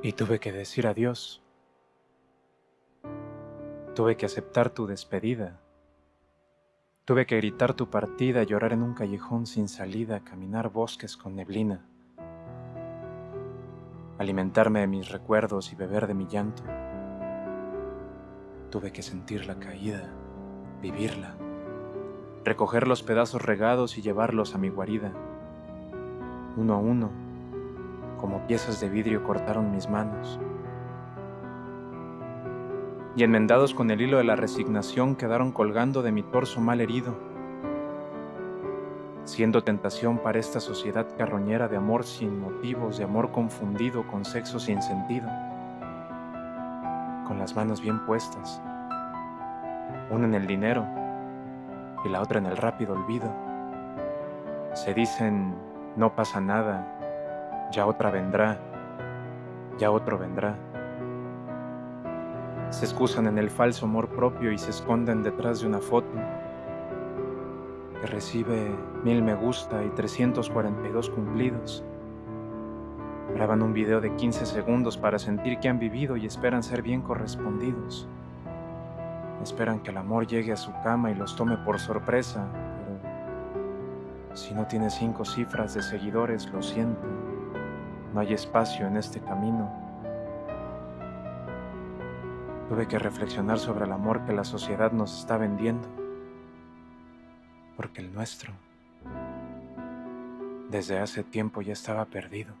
Y tuve que decir adiós. Tuve que aceptar tu despedida. Tuve que gritar tu partida, llorar en un callejón sin salida, caminar bosques con neblina, alimentarme de mis recuerdos y beber de mi llanto. Tuve que sentir la caída, vivirla, recoger los pedazos regados y llevarlos a mi guarida. Uno a uno, como piezas de vidrio cortaron mis manos. Y enmendados con el hilo de la resignación quedaron colgando de mi torso mal herido, siendo tentación para esta sociedad carroñera de amor sin motivos, de amor confundido con sexo sin sentido, con las manos bien puestas, una en el dinero y la otra en el rápido olvido. Se dicen, no pasa nada, ya otra vendrá, ya otro vendrá. Se excusan en el falso amor propio y se esconden detrás de una foto que recibe mil me gusta y 342 cumplidos. Graban un video de 15 segundos para sentir que han vivido y esperan ser bien correspondidos. Esperan que el amor llegue a su cama y los tome por sorpresa, pero si no tiene cinco cifras de seguidores, lo siento. No hay espacio en este camino. Tuve que reflexionar sobre el amor que la sociedad nos está vendiendo, porque el nuestro desde hace tiempo ya estaba perdido.